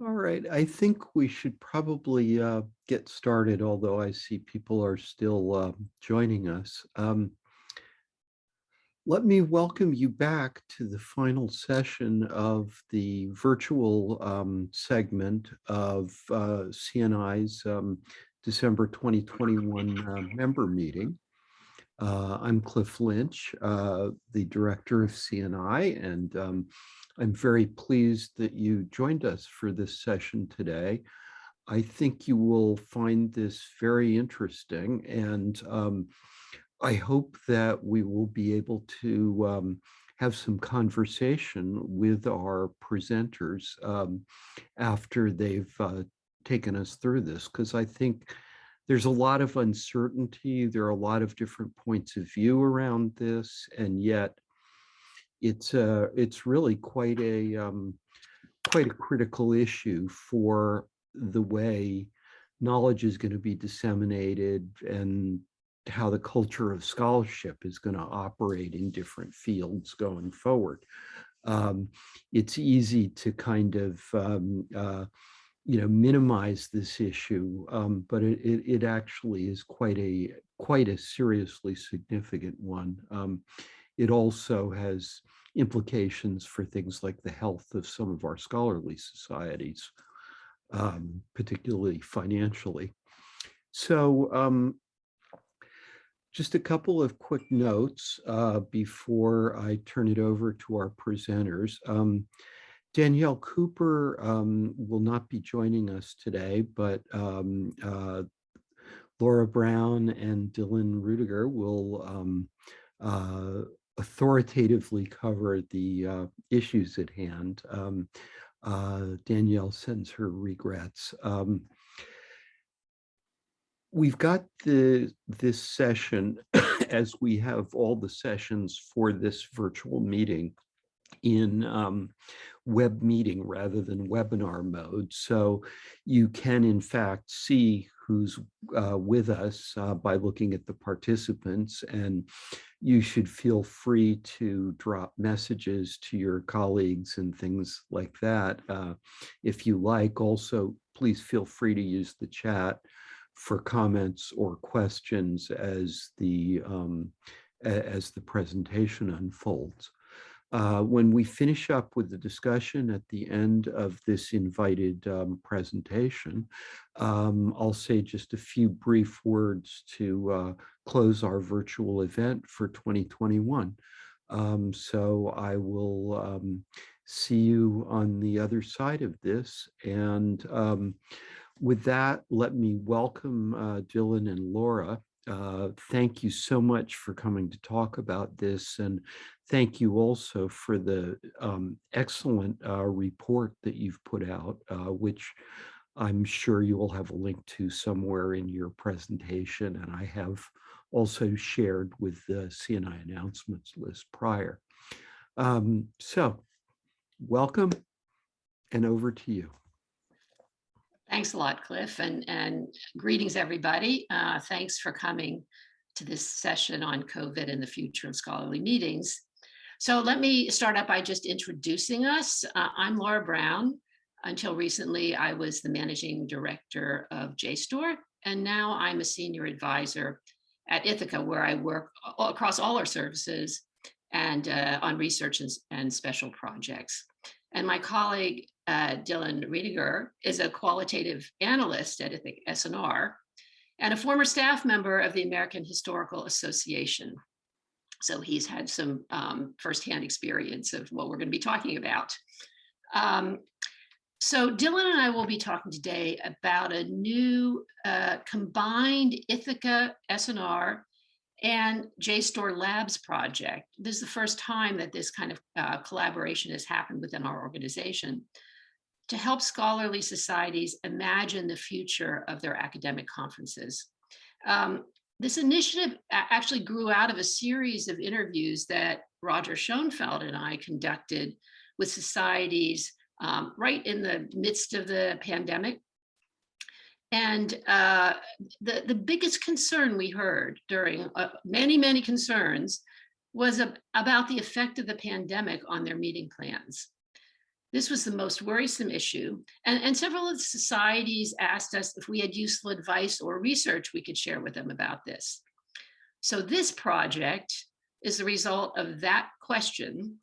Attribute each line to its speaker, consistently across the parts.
Speaker 1: All right, I think we should probably uh, get started, although I see people are still uh, joining us. Um, let me welcome you back to the final session of the virtual um, segment of uh, CNI's um, December 2021 uh, member meeting. Uh, I'm Cliff Lynch, uh, the director of CNI, and um, I'm very pleased that you joined us for this session today. I think you will find this very interesting and um, I hope that we will be able to um, have some conversation with our presenters um, after they've uh, taken us through this because I think there's a lot of uncertainty. There are a lot of different points of view around this, and yet it's uh, it's really quite a um, quite a critical issue for the way knowledge is going to be disseminated and how the culture of scholarship is going to operate in different fields going forward. Um, it's easy to kind of um, uh, you know, minimize this issue, um, but it, it, it, actually is quite a quite a seriously significant one. It also has implications for things like the health of some of our scholarly societies, um, particularly financially. So um, just a couple of quick notes uh, before I turn it over to our presenters. Um, Danielle Cooper um, will not be joining us today, but um, uh, Laura Brown and Dylan Ruediger will um, uh, authoritatively cover the uh, issues at hand. Um, uh, Danielle sends her regrets. Um, we've got the this session, as we have all the sessions for this virtual meeting, in um, web meeting rather than webinar mode. So you can in fact see who's uh, with us uh, by looking at the participants and you should feel free to drop messages to your colleagues and things like that. Uh, if you like, also, please feel free to use the chat for comments or questions as the um, as the presentation unfolds. Uh, when we finish up with the discussion at the end of this invited um, presentation, um, I'll say just a few brief words to uh, close our virtual event for 2021. Um, so I will um, see you on the other side of this. And um, with that, let me welcome uh, Dylan and Laura. Uh, thank you so much for coming to talk about this. And thank you also for the um, excellent uh, report that you've put out, uh, which I'm sure you will have a link to somewhere in your presentation. And I have also shared with the CNI announcements list prior. Um, so welcome and over to you.
Speaker 2: Thanks a lot, Cliff, and, and greetings, everybody. Uh, thanks for coming to this session on COVID and the future of scholarly meetings. So let me start out by just introducing us. Uh, I'm Laura Brown. Until recently, I was the managing director of JSTOR, and now I'm a senior advisor at Ithaka, where I work across all our services and uh, on research and, special projects. And my colleague, uh, Dylan Ruediger, is a qualitative analyst at Ithaka S&R and a former staff member of the American Historical Association. So he's had some um, firsthand experience of what we're going to be talking about. Um, so Dylan and I will be talking today about a new uh, combined Ithaka S&R and JSTOR Labs project. This is the first time that this kind of uh, collaboration has happened within our organization to help scholarly societies imagine the future of their academic conferences. Um, this initiative actually grew out of a series of interviews that Roger Schonfeld and I conducted with societies um, right in the midst of the pandemic. And uh, the, the biggest concern we heard during uh, many, many concerns was a, about the effect of the pandemic on their meeting plans. This was the most worrisome issue. And, and several of the societies asked us if we had useful advice or research we could share with them about this. So this project is the result of that question.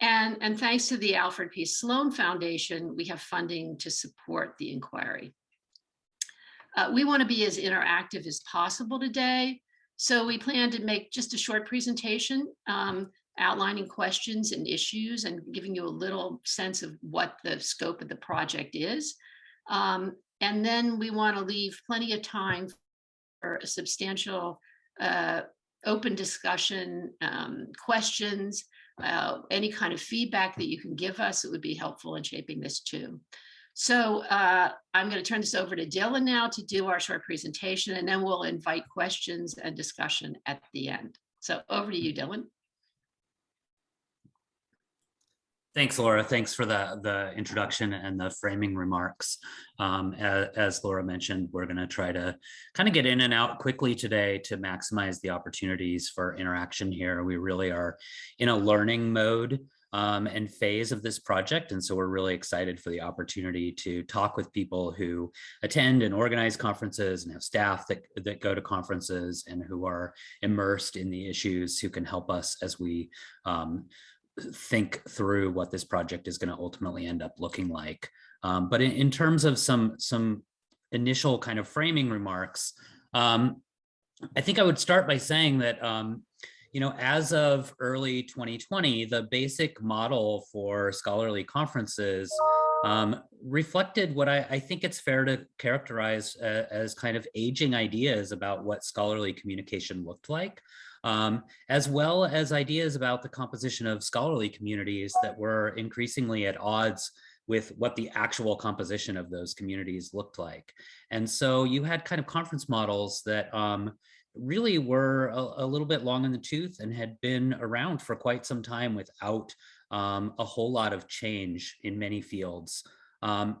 Speaker 2: And, and thanks to the Alfred P. Sloan Foundation, we have funding to support the inquiry. Uh, we want to be as interactive as possible today. So we plan to make just a short presentation um, outlining questions and issues and giving you a little sense of what the scope of the project is. Um, and then we want to leave plenty of time for a substantial uh, open discussion, um, questions, uh, any kind of feedback that you can give us. It would be helpful in shaping this too. So uh, I'm going to turn this over to Dylan now to do our short presentation, and then we'll invite questions and discussion at the end. So over to you, Dylan.
Speaker 3: Thanks, Laura. Thanks for the, the introduction and the framing remarks. Um, as, as, Laura mentioned, we're going to try to kind of get in and out quickly today to maximize the opportunities for interaction here. We really are in a learning mode um, and phase of this project. And so we're really excited for the opportunity to talk with people who attend and organize conferences and have staff that, that go to conferences and who are immersed in the issues who can help us as we um, think through what this project is going to ultimately end up looking like. Um, but in, in, terms of some some initial kind of framing remarks, um, I think I would start by saying that um, you know as of early 2020, the basic model for scholarly conferences um, reflected what I, I, think it's fair to characterize uh, as kind of aging ideas about what scholarly communication looked like um, as well as ideas about the composition of scholarly communities that were increasingly at odds with what the actual composition of those communities looked like. And so you had kind of conference models that um, really were a, a, little bit long in the tooth and had been around for quite some time without um, a whole lot of change in many fields. Um,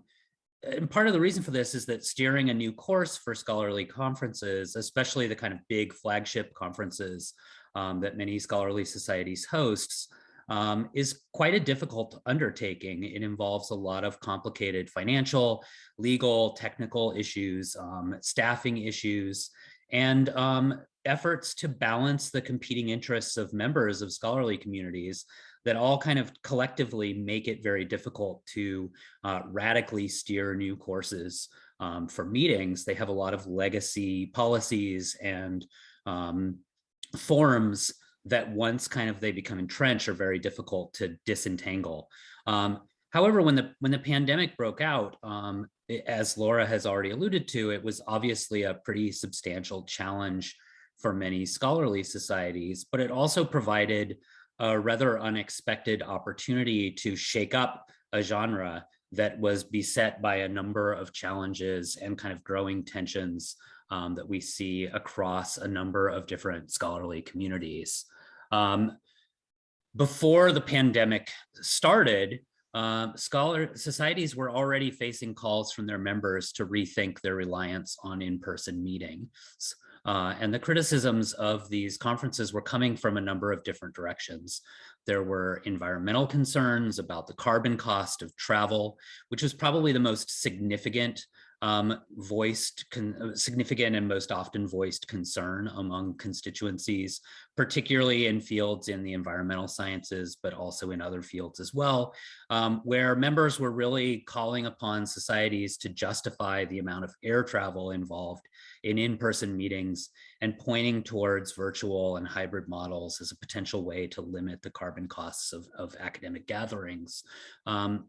Speaker 3: and part of the reason for this is that steering a new course for scholarly conferences, especially the kind of big flagship conferences um, that many scholarly societies hosts, um, is quite a difficult undertaking. It involves a lot of complicated financial, legal, technical issues, um, staffing issues, and um, efforts to balance the competing interests of members of scholarly communities that all kind of collectively make it very difficult to uh, radically steer new courses um, for meetings. They have a lot of legacy policies and um, forms that once kind of they become entrenched are very difficult to disentangle. Um, however, when the when the pandemic broke out, um, as Laura has already alluded to, it was obviously a pretty substantial challenge for many scholarly societies, but it also provided a rather unexpected opportunity to shake up a genre that was beset by a number of challenges and kind of growing tensions um, that we see across a number of different scholarly communities. Um, before the pandemic started, uh, scholar societies were already facing calls from their members to rethink their reliance on in-person meetings. Uh, and the criticisms of these conferences were coming from a number of different directions. There were environmental concerns about the carbon cost of travel, which was probably the most significant um, voiced, uh, significant and most often voiced concern among constituencies, particularly in fields in the environmental sciences, but also in other fields as well, um, where members were really calling upon societies to justify the amount of air travel involved in in-person meetings and pointing towards virtual and hybrid models as a potential way to limit the carbon costs of, of academic gatherings. Um,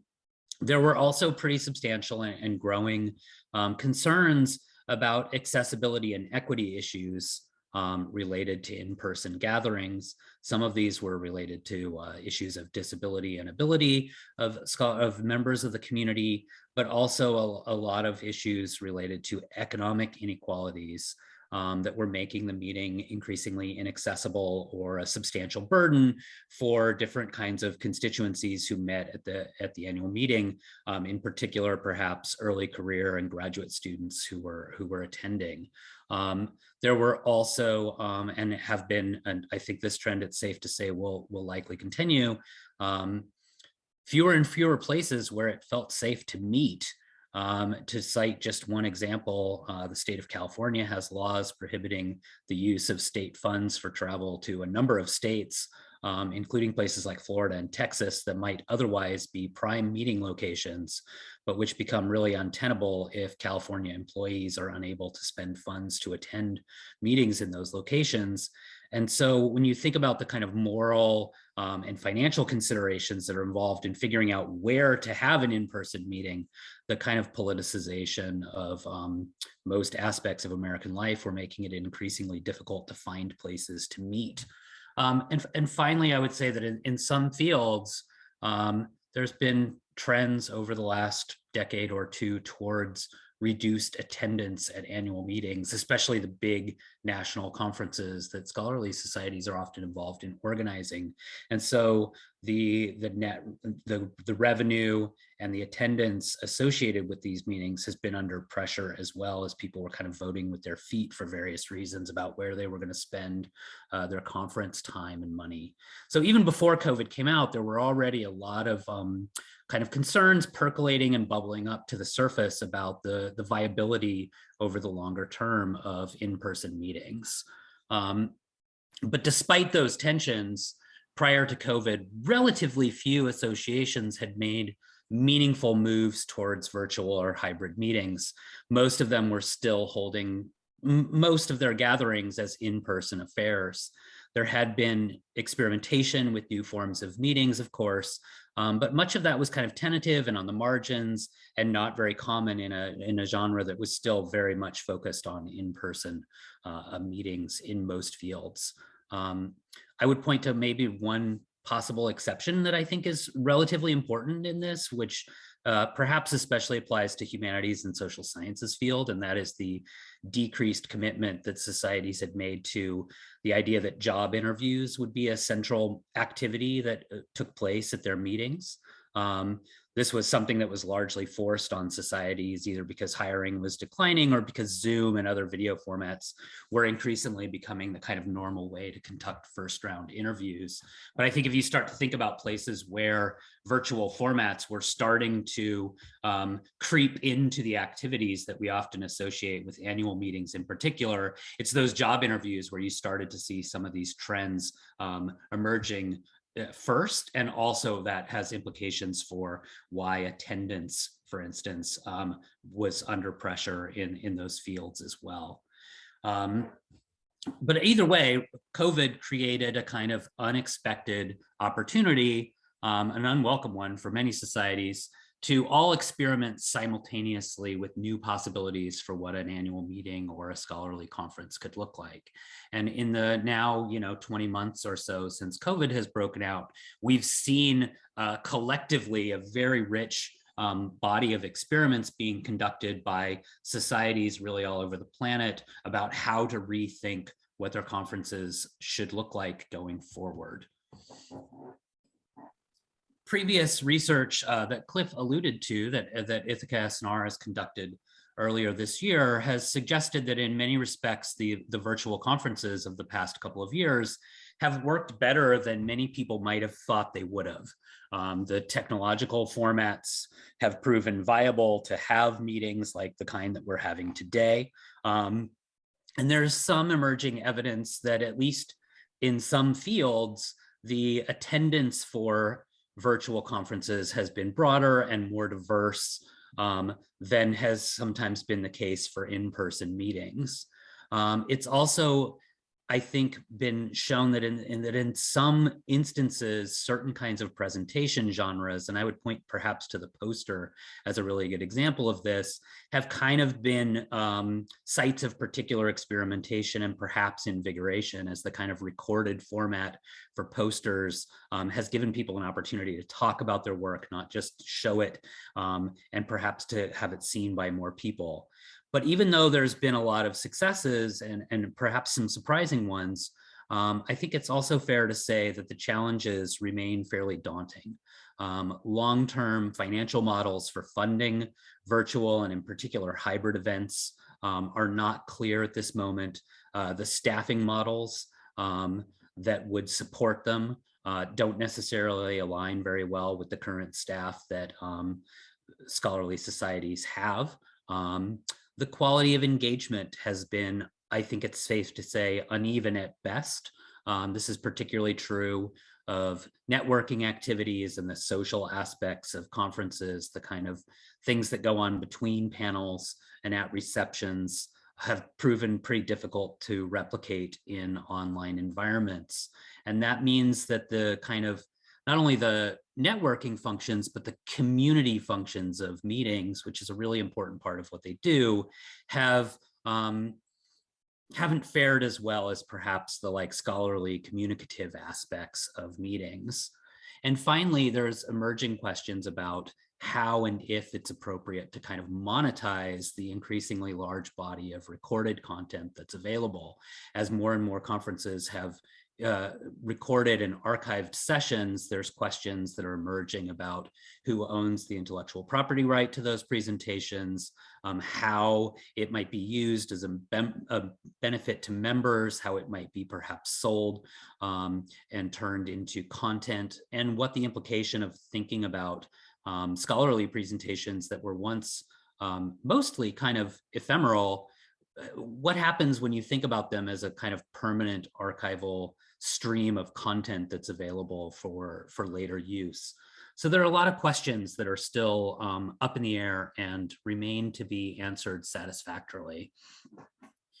Speaker 3: there were also pretty substantial and, growing um, concerns about accessibility and equity issues um, related to in-person gatherings. Some of these were related to uh, issues of disability and ability of, of members of the community, but also a, a lot of issues related to economic inequalities um, that were making the meeting increasingly inaccessible or a substantial burden for different kinds of constituencies who met at the at the annual meeting, um, in particular, perhaps early career and graduate students who were who were attending. Um, there were also, um, and have been, and I think this trend, it's safe to say will, will likely continue, um, fewer and fewer places where it felt safe to meet. Um, to cite just one example, uh, the state of California has laws prohibiting the use of state funds for travel to a number of states, um, including places like Florida and Texas that might otherwise be prime meeting locations, but which become really untenable if California employees are unable to spend funds to attend meetings in those locations. And so when you think about the kind of moral um, and financial considerations that are involved in figuring out where to have an in-person meeting, the kind of politicization of um, most aspects of American life, we're making it increasingly difficult to find places to meet. Um, and, and finally, I would say that in, in some fields, um, there's been trends over the last decade or two towards reduced attendance at annual meetings, especially the big national conferences that scholarly societies are often involved in organizing. And so the, the net, the, the revenue and the attendance associated with these meetings has been under pressure as well as people were kind of voting with their feet for various reasons about where they were going to spend uh, their conference time and money. So even before COVID came out, there were already a lot of um, kind of concerns percolating and bubbling up to the surface about the, the viability over the longer term of in-person meetings. Um, but despite those tensions, prior to COVID, relatively few associations had made meaningful moves towards virtual or hybrid meetings. Most of them were still holding most of their gatherings as in-person affairs. There had been experimentation with new forms of meetings, of course, um, but much of that was kind of tentative and on the margins and not very common in a, in a genre that was still very much focused on in-person uh, meetings in most fields. Um, I would point to maybe one possible exception that I think is relatively important in this, which uh, perhaps especially applies to humanities and social sciences field, and that is the decreased commitment that societies had made to the idea that job interviews would be a central activity that uh, took place at their meetings. Um, this was something that was largely forced on societies, either because hiring was declining or because Zoom and other video formats were increasingly becoming the kind of normal way to conduct first round interviews. But I think if you start to think about places where virtual formats were starting to um, creep into the activities that we often associate with annual meetings in particular, it's those job interviews where you started to see some of these trends um, emerging first, and also that has implications for why attendance, for instance, um, was under pressure in, in those fields as well. Um, but either way, COVID created a kind of unexpected opportunity, um, an unwelcome one for many societies to all experiment simultaneously with new possibilities for what an annual meeting or a scholarly conference could look like. And in the now, you know, 20 months or so since COVID has broken out, we've seen uh, collectively a very rich um, body of experiments being conducted by societies really all over the planet about how to rethink what their conferences should look like going forward previous research uh, that Cliff alluded to that, uh, that Ithaka S&R has conducted earlier this year has suggested that in many respects, the, the virtual conferences of the past couple of years have worked better than many people might have thought they would have. Um, the technological formats have proven viable to have meetings like the kind that we're having today. Um, and there's some emerging evidence that at least in some fields, the attendance for virtual conferences has been broader and more diverse um, than has sometimes been the case for in-person meetings. Um, it's also I think been shown that in, in, that in some instances, certain kinds of presentation genres, and I would point perhaps to the poster as a really good example of this, have kind of been um, sites of particular experimentation and perhaps invigoration as the kind of recorded format for posters um, has given people an opportunity to talk about their work, not just show it, um, and perhaps to have it seen by more people. But even though there's been a lot of successes and, and perhaps some surprising ones, um, I think it's also fair to say that the challenges remain fairly daunting. Um, Long-term financial models for funding virtual and in particular hybrid events um, are not clear at this moment. Uh, the staffing models um, that would support them uh, don't necessarily align very well with the current staff that um, scholarly societies have. Um, the quality of engagement has been, I think it's safe to say, uneven at best. Um, this is particularly true of networking activities and the social aspects of conferences, the kind of things that go on between panels and at receptions have proven pretty difficult to replicate in online environments. And that means that the kind of not only the networking functions, but the community functions of meetings, which is a really important part of what they do, have um, haven't fared as well as perhaps the like scholarly communicative aspects of meetings. And finally, there's emerging questions about how and if it's appropriate to kind of monetize the increasingly large body of recorded content that's available as more and more conferences have uh, recorded and archived sessions, there's questions that are emerging about who owns the intellectual property right to those presentations, um, how it might be used as a, a, benefit to members, how it might be perhaps sold um, and turned into content, and what the implication of thinking about um, scholarly presentations that were once um, mostly kind of ephemeral, uh, what happens when you think about them as a kind of permanent archival stream of content that's available for, for later use. So there are a lot of questions that are still um, up in the air and remain to be answered satisfactorily.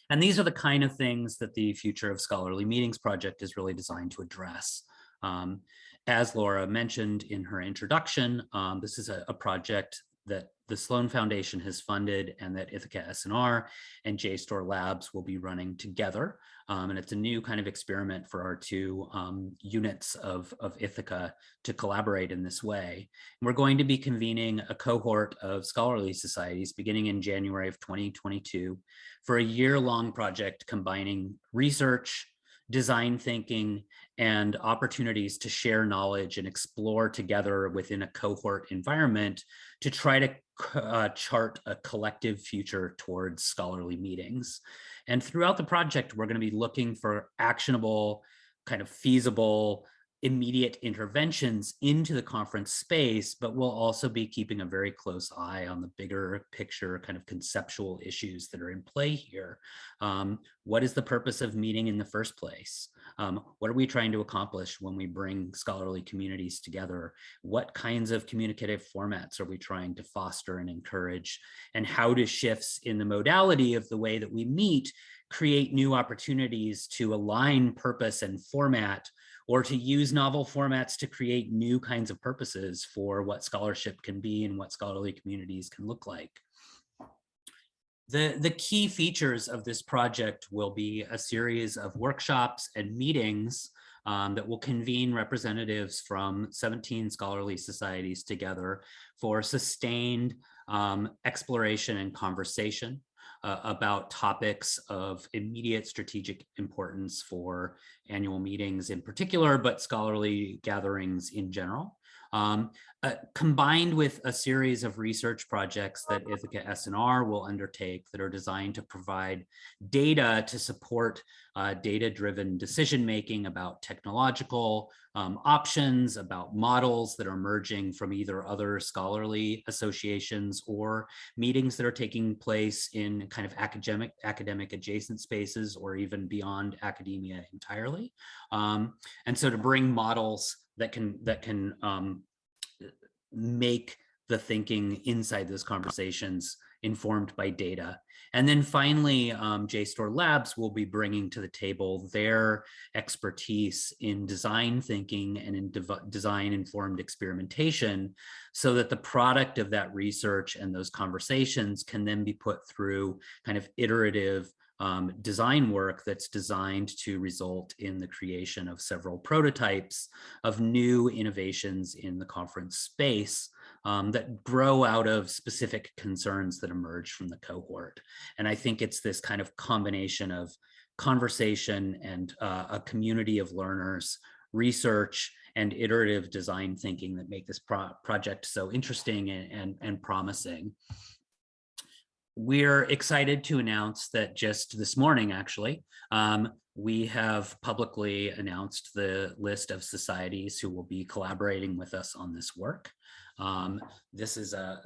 Speaker 3: And these are the kind of things that the Future of Scholarly Meetings project is really designed to address. Um, as Laura mentioned in her introduction, um, this is a, a, project that the Sloan Foundation has funded and that Ithaka S&R and JSTOR Labs will be running together. Um, and it's a new kind of experiment for our two um, units of, of Ithaca to collaborate in this way. And we're going to be convening a cohort of scholarly societies beginning in January of 2022 for a year-long project combining research, design thinking, and opportunities to share knowledge and explore together within a cohort environment to try to uh, chart a collective future towards scholarly meetings. And throughout the project, we're going to be looking for actionable, kind of feasible, immediate interventions into the conference space, but we'll also be keeping a very close eye on the bigger picture kind of conceptual issues that are in play here. Um, what is the purpose of meeting in the first place? Um, what are we trying to accomplish when we bring scholarly communities together? What kinds of communicative formats are we trying to foster and encourage? And how do shifts in the modality of the way that we meet create new opportunities to align purpose and format or to use novel formats to create new kinds of purposes for what scholarship can be and what scholarly communities can look like. The, the key features of this project will be a series of workshops and meetings um, that will convene representatives from 17 scholarly societies together for sustained um, exploration and conversation uh, about topics of immediate strategic importance for annual meetings in particular, but scholarly gatherings in general. Um, uh, combined with a series of research projects that Ithaka S&R will undertake that are designed to provide data to support uh, data-driven decision-making about technological um, options, about models that are emerging from either other scholarly associations or meetings that are taking place in kind of academic, academic adjacent spaces or even beyond academia entirely. Um, and so to bring models that can that can um, make the thinking inside those conversations informed by data. And then finally, um, JSTOR Labs will be bringing to the table their expertise in design thinking and in design informed experimentation so that the product of that research and those conversations can then be put through kind of iterative um, design work that's designed to result in the creation of several prototypes of new innovations in the conference space um, that grow out of specific concerns that emerge from the cohort. And I think it's this kind of combination of conversation and uh, a community of learners, research, and iterative design thinking that make this pro project so interesting and, and, and promising we're excited to announce that just this morning, actually, um, we have publicly announced the list of societies who will be collaborating with us on this work. Um, this is a,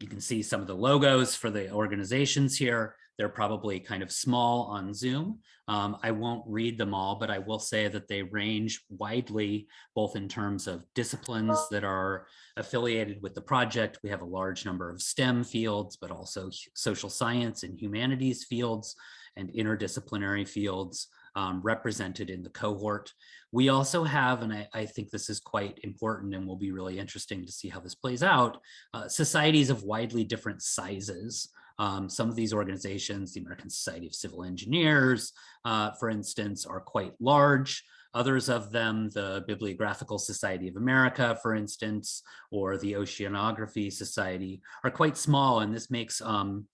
Speaker 3: you can see some of the logos for the organizations here. They're probably kind of small on Zoom. Um, I won't read them all, but I will say that they range widely, both in terms of disciplines that are affiliated with the project. We have a large number of STEM fields, but also social science and humanities fields and interdisciplinary fields um, represented in the cohort. We also have, and I, I, think this is quite important and will be really interesting to see how this plays out, uh, societies of widely different sizes. Um, some of these organizations, the American Society of Civil Engineers, uh, for instance, are quite large. Others of them, the Bibliographical Society of America, for instance, or the Oceanography Society, are quite small, and this makes um,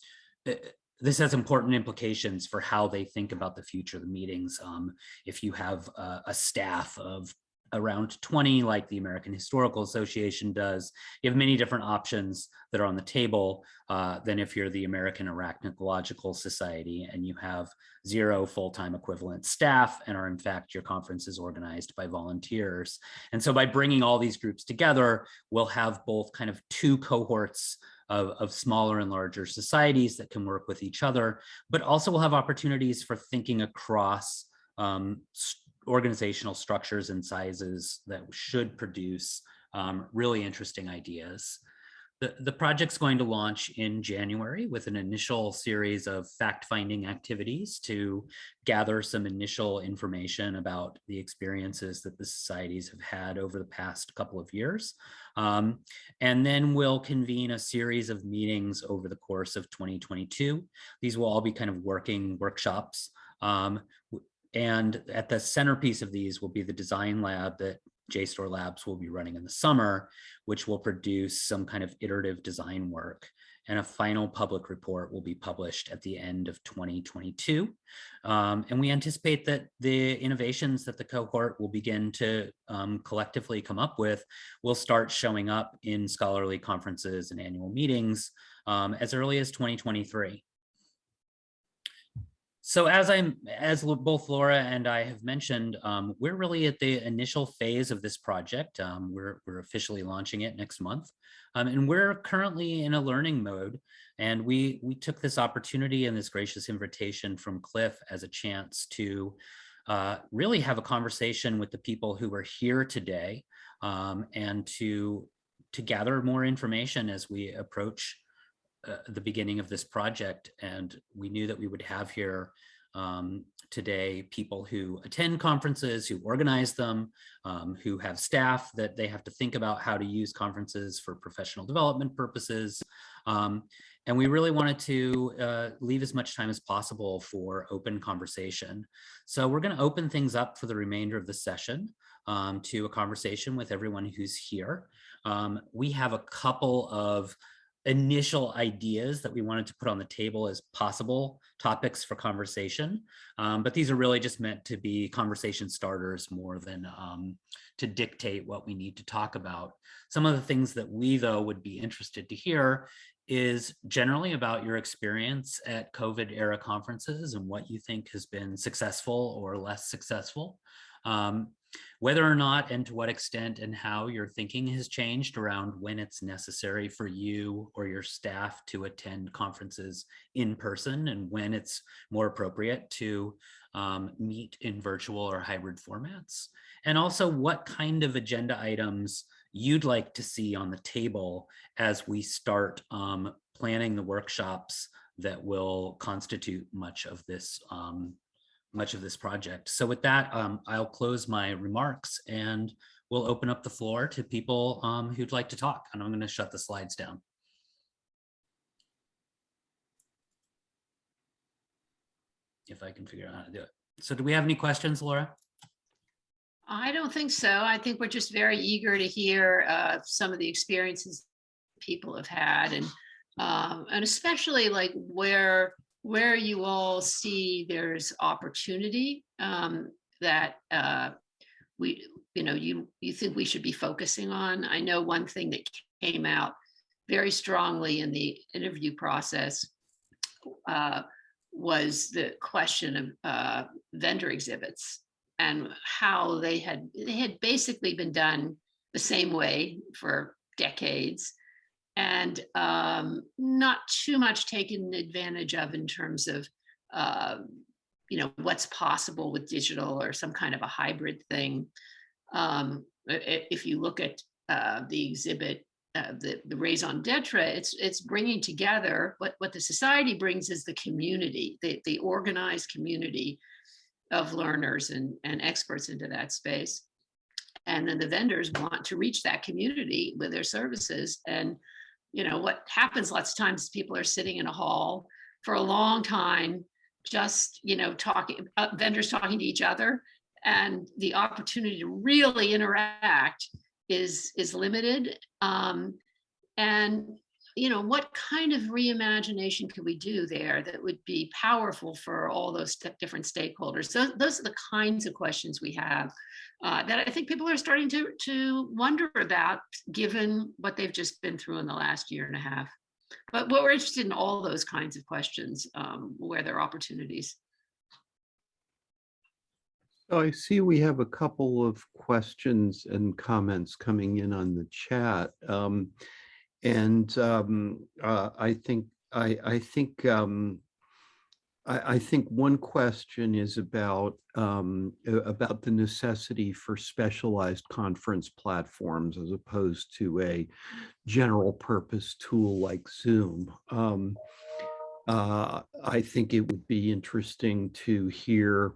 Speaker 3: this has important implications for how they think about the future of the meetings. Um, if you have a, a staff of around 20 like the American Historical Association does. You have many different options that are on the table uh, than if you're the American Arachnological Society and you have zero full-time equivalent staff and are in fact your conference is organized by volunteers. And so by bringing all these groups together, we'll have both kind of two cohorts of, of, smaller and larger societies that can work with each other, but also we'll have opportunities for thinking across um, organizational structures and sizes that should produce um, really interesting ideas. The, the project's going to launch in January with an initial series of fact-finding activities to gather some initial information about the experiences that the societies have had over the past couple of years. Um, and then we'll convene a series of meetings over the course of 2022. These will all be kind of working workshops um, and at the centerpiece of these will be the design lab that JSTOR Labs will be running in the summer, which will produce some kind of iterative design work. And a final public report will be published at the end of 2022. Um, and we anticipate that the innovations that the cohort will begin to um, collectively come up with will start showing up in scholarly conferences and annual meetings um, as early as 2023. So as I'm, as both Laura and I have mentioned, um, we're really at the initial phase of this project. Um, we're, we're officially launching it next month. Um, and we're currently in a learning mode. And we, we took this opportunity and this gracious invitation from Cliff as a chance to uh, really have a conversation with the people who are here today um, and to, to gather more information as we approach uh, the beginning of this project and we knew that we would have here um, today people who attend conferences, who organize them, um, who have staff that they have to think about how to use conferences for professional development purposes. Um, and we really wanted to uh, leave as much time as possible for open conversation. So we're going to open things up for the remainder of the session um, to a conversation with everyone who's here. Um, we have a couple of initial ideas that we wanted to put on the table as possible topics for conversation. Um, but these are really just meant to be conversation starters more than um, to dictate what we need to talk about. Some of the things that we though would be interested to hear is generally about your experience at COVID era conferences and what you think has been successful or less successful. Um, whether or not and to what extent and how your thinking has changed around when it's necessary for you or your staff to attend conferences in person and when it's more appropriate to um, meet in virtual or hybrid formats. And also what kind of agenda items you'd like to see on the table as we start um, planning the workshops that will constitute much of this um, much of this project. So with that, um, I'll close my remarks and we'll open up the floor to people um, who'd like to talk. And I'm going to shut the slides down. If I can figure out how to do it. So do we have any questions, Laura?
Speaker 2: I don't think so. I think we're just very eager to hear uh, some of the experiences people have had and um, and especially like where where you all see there's opportunity um, that uh, we, you know, you you think we should be focusing on. I know one thing that came out very strongly in the interview process uh, was the question of uh, vendor exhibits and how they had they had basically been done the same way for decades and um, not too much taken advantage of in terms of uh, you know what's possible with digital or some kind of a hybrid thing. Um, if you look at uh, the exhibit, uh, the, the raison d'etre, it's it's bringing together what what the society brings is the community, the the organized community of learners and and experts into that space. And then the vendors want to reach that community with their services. And you know what happens lots of times people are sitting in a hall for a long time just you know talking uh, vendors talking to each other and the opportunity to really interact is is limited um, and you know what kind of reimagination could we do there that would be powerful for all those different stakeholders? So those are the kinds of questions we have uh, that i think people are starting to to wonder about given what they've just been through in the last year and a half but what we're interested in all those kinds of questions um, where there are opportunities.
Speaker 1: So I see we have a couple of questions and comments coming in on the chat. Um, and um, uh, I think I, I think um, I, I, think one question is about um, about the necessity for specialized conference platforms as opposed to a general purpose tool like Zoom. Um, uh, I think it would be interesting to hear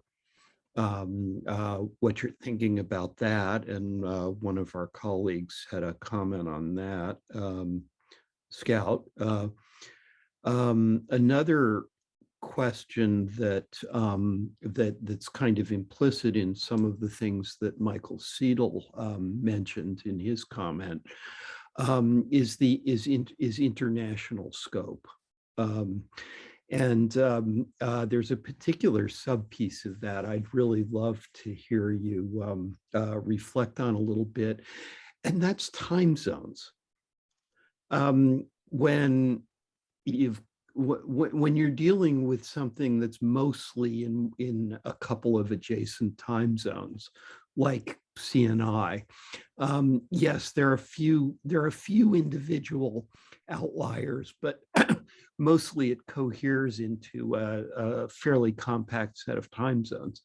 Speaker 1: um, uh, what you're thinking about that. And uh, one of our colleagues had a comment on that, um, Scout. Uh, um, another question that um, that that's kind of implicit in some of the things that Michael Seidel um, mentioned in his comment um, is the is in, is international scope. Um, and um, uh, there's a particular sub piece of that I'd really love to hear you um, uh, reflect on a little bit, and that's time zones. when you've when you're dealing with something that's mostly in in a couple of adjacent time zones like CNI. Um, yes, there are a few there are a few individual outliers, but mostly it coheres into a, a, fairly compact set of time zones.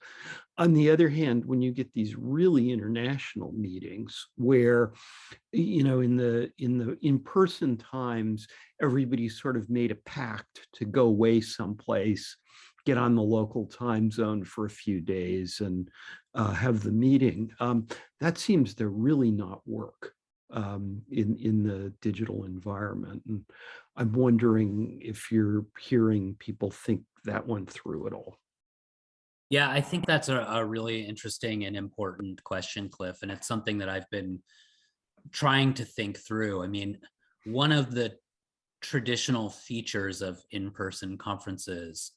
Speaker 1: On the other hand, when you get these really international meetings where, you know, in the in the in-person times, everybody sort of made a pact to go away someplace, get on the local time zone for a few days and uh, have the meeting. Um, that seems to really not work um, in, in the digital environment. And I'm wondering if you're hearing people think that one through at all.
Speaker 3: Yeah, I think that's a, a really interesting and important question, Cliff. And it's something that I've been trying to think through. I mean, one of the traditional features of in-person conferences,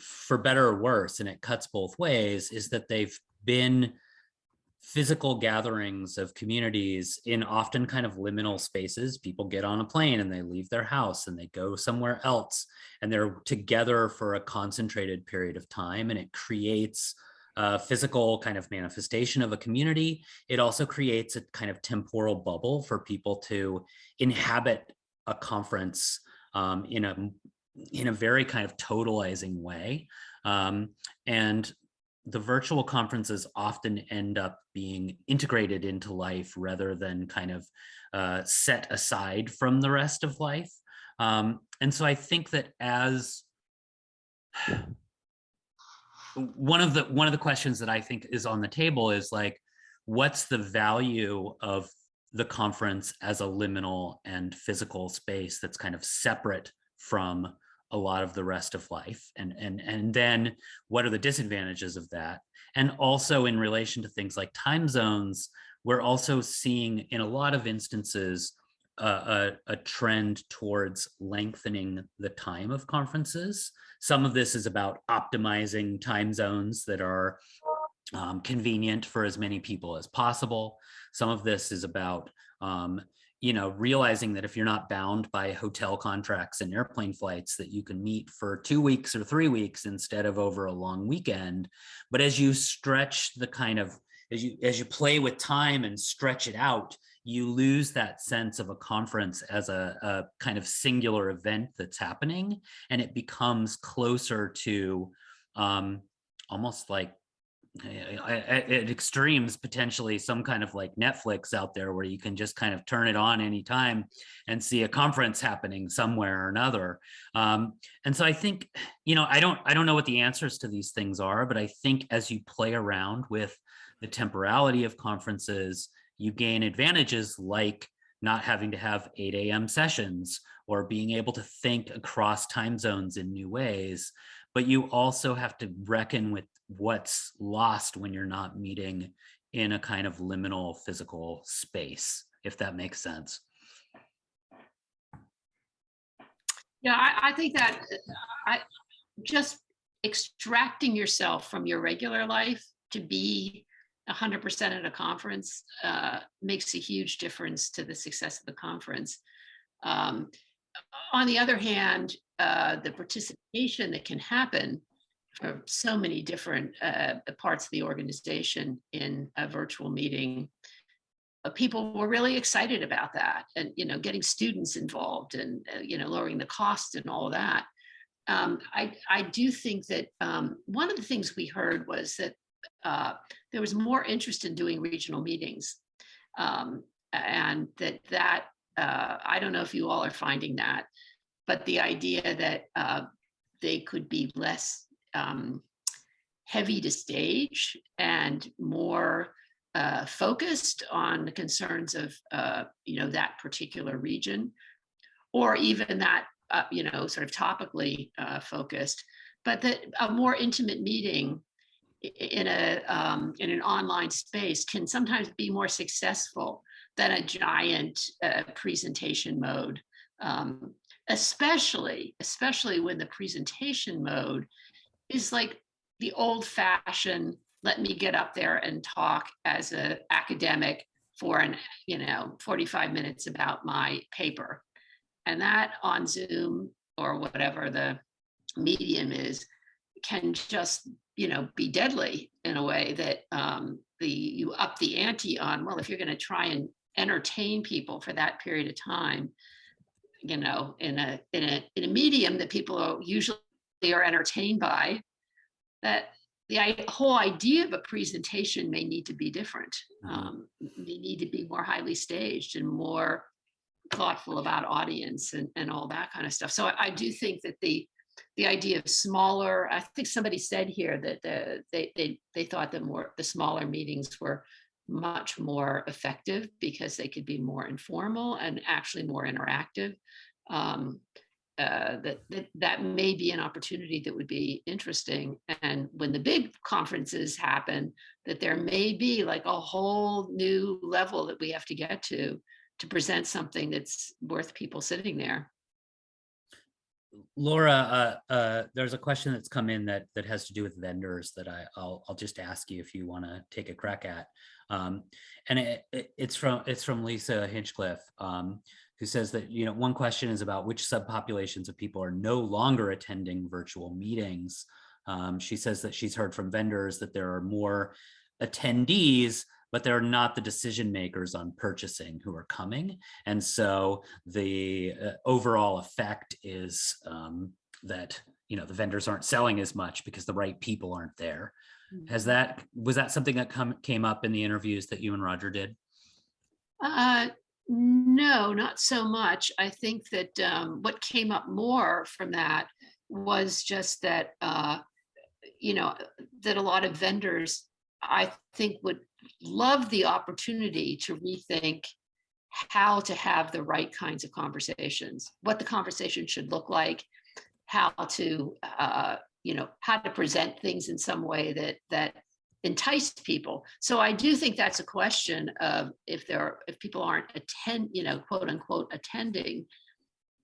Speaker 3: for better or worse, and it cuts both ways, is that they've been physical gatherings of communities in often kind of liminal spaces. People get on a plane and they leave their house and they go somewhere else and they're together for a concentrated period of time and it creates a physical kind of manifestation of a community. It also creates a kind of temporal bubble for people to inhabit a conference um, in a in a very kind of totalizing way. Um, and the virtual conferences often end up being integrated into life rather than kind of uh, set aside from the rest of life. Um, and so I think that as one of the one of the questions that I think is on the table is like, what's the value of the conference as a liminal and physical space that's kind of separate from a lot of the rest of life and and and then what are the disadvantages of that? And also in relation to things like time zones we're also seeing in a lot of instances uh, a, a, trend towards lengthening the time of conferences. Some of this is about optimizing time zones that are um, convenient for as many people as possible. Some of this is about um, you know, realizing that if you're not bound by hotel contracts and airplane flights, that you can meet for two weeks or three weeks instead of over a long weekend. But as you stretch the kind of, as you, as you play with time and stretch it out, you lose that sense of a conference as a, a kind of singular event that's happening. And it becomes closer to um, almost like at extremes potentially some kind of like netflix out there where you can just kind of turn it on anytime and see a conference happening somewhere or another. Um, and so i think you know i don't i don't know what the answers to these things are but i think as you play around with the temporality of conferences you gain advantages like not having to have 8 a.m sessions or being able to think across time zones in new ways but you also have to reckon with what's lost when you're not meeting in a kind of liminal physical space, if that makes sense.
Speaker 2: Yeah, I, I think that I just extracting yourself from your regular life to be 100% at a conference uh, makes a huge difference to the success of the conference. Um, on the other hand, uh, the participation that can happen so many different uh, parts of the organization in a virtual meeting. Uh, people were really excited about that and, you know, getting students involved and, uh, you know, lowering the cost and all that. Um, I, I do think that um, one of the things we heard was that uh, there was more interest in doing regional meetings um, and that that, uh, I don't know if you all are finding that, but the idea that uh, they could be less um, heavy to stage and more uh, focused on the concerns of uh, you know that particular region, or even that uh, you know sort of topically uh, focused, but that a more intimate meeting in a um, in an online space can sometimes be more successful than a giant uh, presentation mode, um, especially especially when the presentation mode is like the old fashioned, let me get up there and talk as an academic for an, you know, 45 minutes about my paper. And that on Zoom or whatever the medium is can just, you know, be deadly in a way that um, the you up the ante on, well, if you're going to try and entertain people for that period of time, you know, in a in a in a medium that people are usually are entertained by, that the whole idea of a presentation may need to be different. Mm-hmm. Um, they need to be more highly staged and more thoughtful about audience and, and all that kind of stuff. So I, I do think that the the idea of smaller, I think somebody said here that the, they, they, they thought that more the smaller meetings were much more effective because they could be more informal and actually more interactive. Um, uh, that, that that may be an opportunity that would be interesting. And when the big conferences happen, that there may be like a whole new level that we have to get to to present something that's worth people sitting there.
Speaker 3: Laura, uh, uh, there's a question that's come in that that has to do with vendors that I, will I'll just ask you if you want to take a crack at. Um, and it, it, it's from it's from Lisa Hinchliffe. Um, who says that, you know, one question is about which subpopulations of people are no longer attending virtual meetings. Um, she says that she's heard from vendors that there are more attendees, but they're not the decision makers on purchasing who are coming. And so the uh, overall effect is um, that, you know, the vendors aren't selling as much because the right people aren't there. Has mm-hmm. that, was that something that come, came up in the interviews that you and Roger did?
Speaker 2: Uh, no, not so much. I think that um, what came up more from that was just that, uh, you know, that a lot of vendors, I think, would love the opportunity to rethink how to have the right kinds of conversations, what the conversation should look like, how to, uh, you know, how to present things in some way that that entice people. So I do think that's a question of if there are, if people aren't attend, you know, quote unquote attending,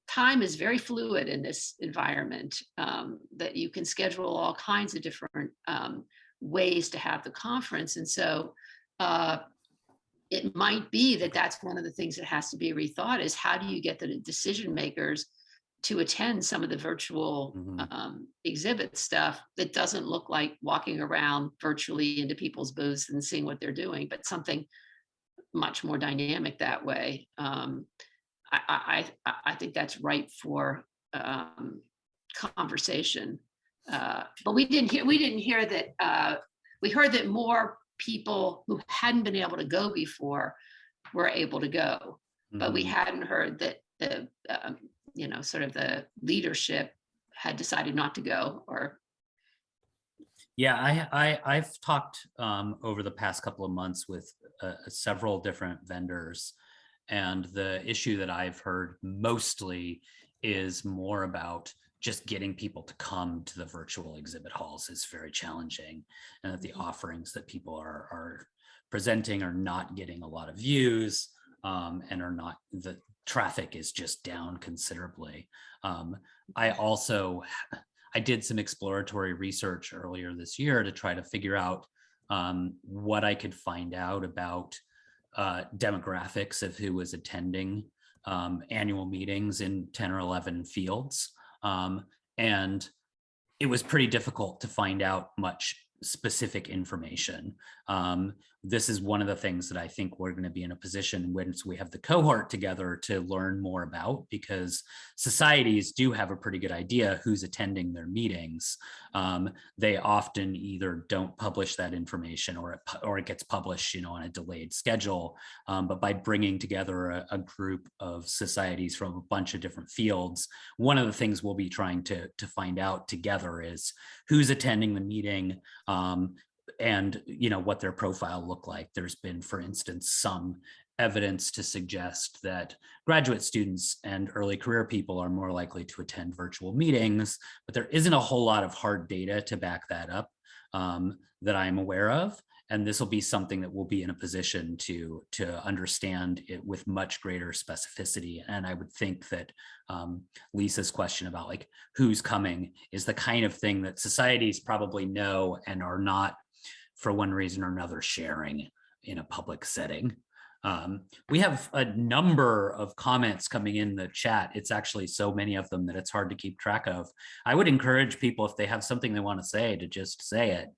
Speaker 2: time is very fluid in this environment um, that you can schedule all kinds of different um, ways to have the conference. And so uh, it might be that that's one of the things that has to be rethought is how do you get the decision makers to attend some of the virtual
Speaker 3: Mhm.
Speaker 2: um, exhibit stuff that doesn't look like walking around virtually into people's booths and seeing what they're doing, but something much more dynamic that way. Um, I, I, I, I think that's ripe for um, conversation. Uh, but we didn't hear, we didn't hear that, uh, we heard that more people who hadn't been able to go before were able to go. But we
Speaker 3: Mhm.
Speaker 2: hadn't heard that the, um, you know, sort of the leadership had decided not to go or,
Speaker 3: Yeah, I, I, I've talked um, over the past couple of months with uh, several different vendors. And the issue that I've heard mostly is more about just getting people to come to the virtual exhibit halls is very challenging. And that the offerings that people are, are presenting are not getting a lot of views um, and are not, the traffic is just down considerably. Um, I also I did some exploratory research earlier this year to try to figure out um, what I could find out about uh, demographics of who was attending um, annual meetings in 10 or 11 fields. Um, and it was pretty difficult to find out much specific information. Um, this is one of the things that I think we're going to be in a position once we have the cohort together to learn more about because societies do have a pretty good idea who's attending their meetings. Um, they often either don't publish that information or it, or it gets published, you know, on a delayed schedule. Um, but by bringing together a, a group of societies from a bunch of different fields, one of the things we'll be trying to, to find out together is who's attending the meeting, um, and you know what their profile look like. There's been, for instance, some evidence to suggest that graduate students and early career people are more likely to attend virtual meetings, but there isn't a whole lot of hard data to back that up um, that I'm aware of. And this will be something that we'll be in a position to, to understand it with much greater specificity. And I would think that um, Lisa's question about like who's coming is the kind of thing that societies probably know and are not for one reason or another sharing in a public setting. Um, we have a number of comments coming in the chat. It's actually so many of them that it's hard to keep track of. I would encourage people if they have something they want to say to just say it.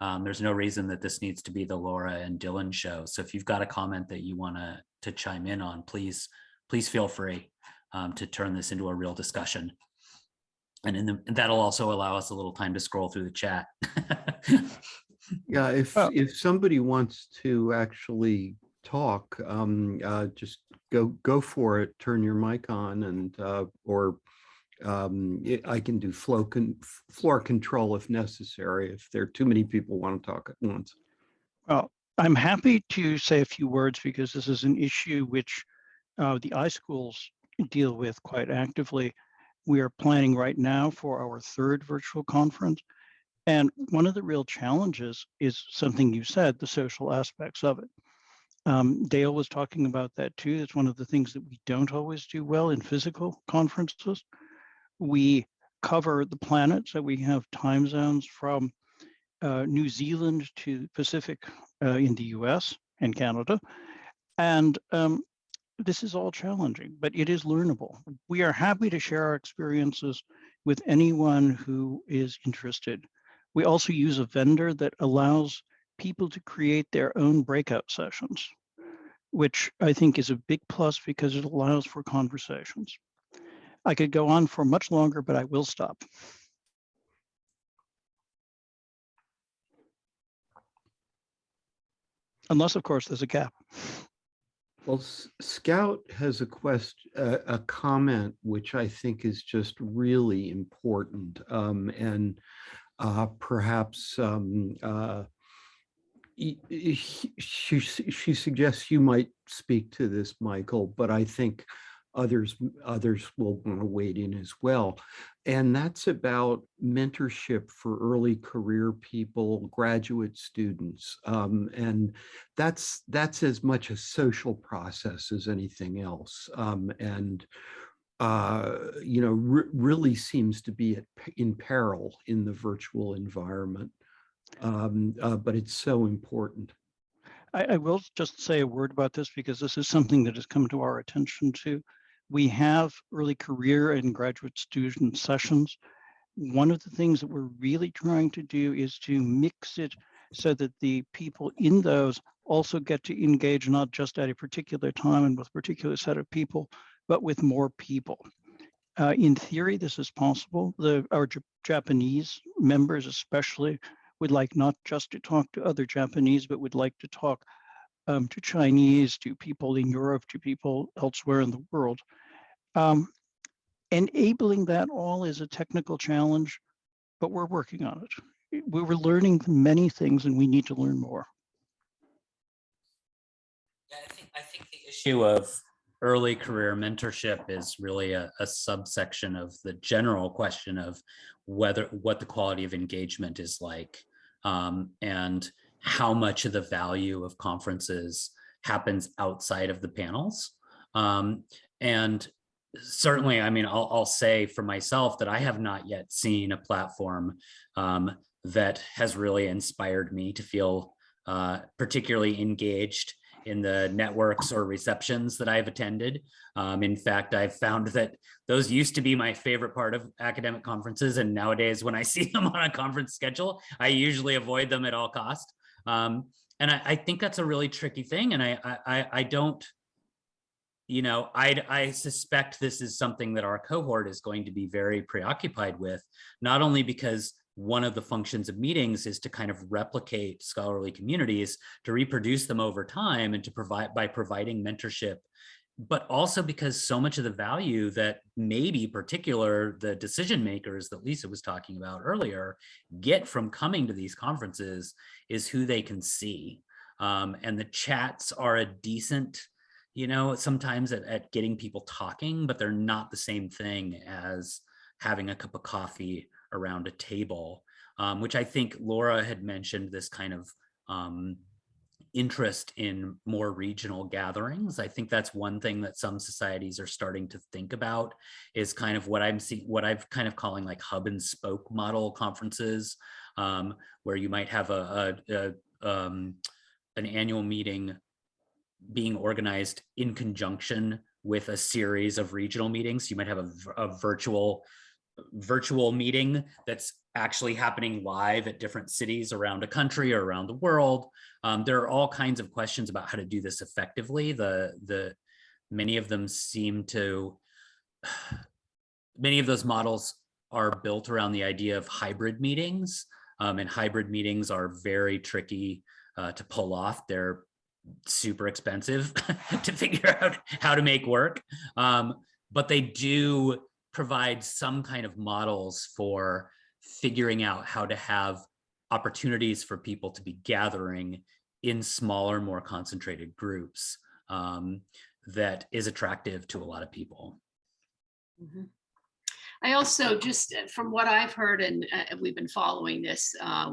Speaker 3: Um, there's no reason that this needs to be the Laura and Dylan show. So if you've got a comment that you want to to chime in on, please, please feel free um, to turn this into a real discussion. And in the, that'll also allow us a little time to scroll through the chat.
Speaker 1: Yeah, if,
Speaker 4: Well-
Speaker 1: if somebody wants to actually talk, um, uh, just go, go for it, turn your mic on and, uh, or um, it- I can do flow, con- floor control if necessary, if there are too many people want to talk at once.
Speaker 4: Well, I'm happy to say a few words because this is an issue which uh, the iSchools deal with quite actively. We are planning right now for our third virtual conference. And one of the real challenges is something you said, the social aspects of it. Um, Dale was talking about that too. It's one of the things that we don't always do well in physical conferences. We cover the planet, so we have time zones from uh, New Zealand to Pacific uh, in the US and Canada. And um, this is all challenging, but it is learnable. We are happy to share our experiences with anyone who is interested. We also use a vendor that allows people to create their own breakout sessions, which I think is a big plus because it allows for conversations. I could go on for much longer, but I will stop. Unless, of course, there's a gap.
Speaker 1: Well, Scout has a question, a, a comment, which I think is just really important. Um, and uh, perhaps um, uh, she, she suggests you might speak to this, Michael, but I think others, others will want to wade in as well. And that's about mentorship for early career people, graduate students. Um, and that's that's as much a social process as anything else um, and uh, you know re- really seems to be at, in peril in the virtual environment um, uh, but it's so important
Speaker 4: I, I will just say a word about this because this is something that has come to our attention too. We have early career and graduate student sessions. One of the things that we're really trying to do is to mix it so that the people in those also get to engage not just at a particular time and with a particular set of people, but with more people. Uh, in theory, this is possible. The, our J- Japanese members especially would like not just to talk to other Japanese, but would like to talk um, to Chinese, to people in Europe, to people elsewhere in the world. Um, enabling that all is a technical challenge, but we're working on it. We were learning many things and we need to learn more.
Speaker 3: Yeah, I think, I think the issue of early career mentorship is really a, a subsection of the general question of whether, what the quality of engagement is like. um, and how much of the value of conferences happens outside of the panels. Um, and certainly, I mean, I'll, I'll say for myself that I have not yet seen a platform um, that has really inspired me to feel uh, particularly engaged in the networks or receptions that I've attended. Um, in fact, I've found that those used to be my favorite part of academic conferences. And nowadays when I see them on a conference schedule, I usually avoid them at all cost. Um, and I, I, think that's a really tricky thing. And I, I, I don't, you know, I, I suspect this is something that our cohort is going to be very preoccupied with, not only because one of the functions of meetings is to kind of replicate scholarly communities, to reproduce them over time and to provide by providing mentorship, but also because so much of the value that maybe particular the decision makers that Lisa was talking about earlier get from coming to these conferences is who they can see. Um, and the chats are a decent, you know, sometimes at, at getting people talking, but they're not the same thing as having a cup of coffee around a table, um, which I think Laura had mentioned this kind of um, interest in more regional gatherings. I think that's one thing that some societies are starting to think about is kind of what I'm seeing, what I've kind of calling like hub and spoke model conferences, um, where you might have a, a, a um, an annual meeting being organized in conjunction with a series of regional meetings. You might have a, a virtual virtual meeting that's actually happening live at different cities around a country or around the world. Um, there are all kinds of questions about how to do this effectively. The, the many of them seem to, many of those models are built around the idea of hybrid meetings um, and hybrid meetings are very tricky uh, to pull off. They're super expensive to figure out how to make work, um, but they do provide some kind of models for figuring out how to have opportunities for people to be gathering in smaller, more concentrated groups um, that is attractive to a lot of people.
Speaker 2: Mm -hmm. I also just uh, from what I've heard and uh, we've been following this, uh,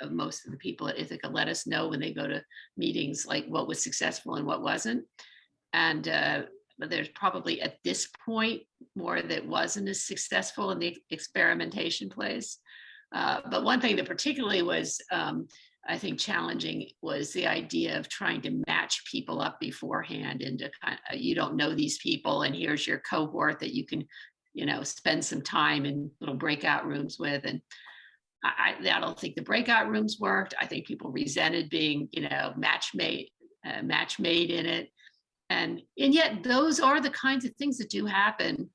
Speaker 2: uh, most of the people at Ithaka let us know when they go to meetings like what was successful and what wasn't. And uh, there's probably at this point more that wasn't as successful in the experimentation place. Uh, but one thing that particularly was, um, I think, challenging was the idea of trying to match people up beforehand into kind of, you don't know these people and here's your cohort that you can, you know, spend some time in little breakout rooms with. And I, I don't think the breakout rooms worked. I think people resented being, you know, match made, uh, match made in it. And, and yet those are the kinds of things that do happen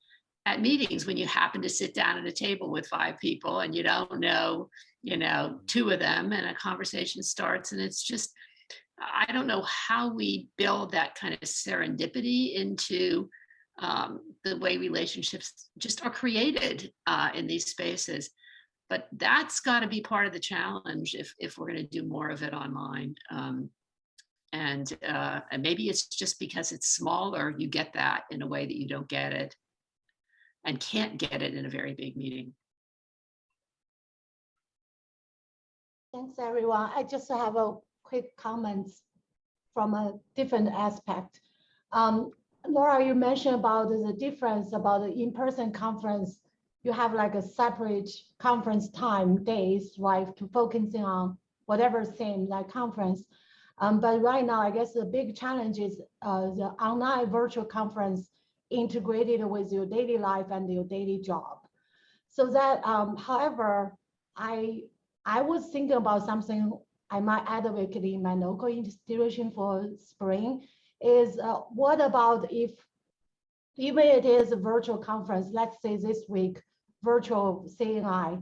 Speaker 2: at meetings when you happen to sit down at a table with five people and you don't know, you know, two of them and a conversation starts and it's just, I don't know how we build that kind of serendipity into um, the way relationships just are created uh, in these spaces. But that's got to be part of the challenge if, if we're going to do more of it online. Um, and, uh, and maybe it's just because it's smaller, you get that in a way that you don't get it and can't get it in a very big meeting.
Speaker 5: Thanks, everyone. I just have a quick comment from a different aspect. Um, Laura, you mentioned about the difference about the in-person conference. You have like a separate conference time days, right, to focusing on whatever theme like conference. Um, but right now, I guess the big challenge is uh, the online virtual conference integrated with your daily life and your daily job. So that, um, however, I I was thinking about something I might advocate in my local institution for spring is uh, what about if even it is a virtual conference, let's say this week, virtual CNI,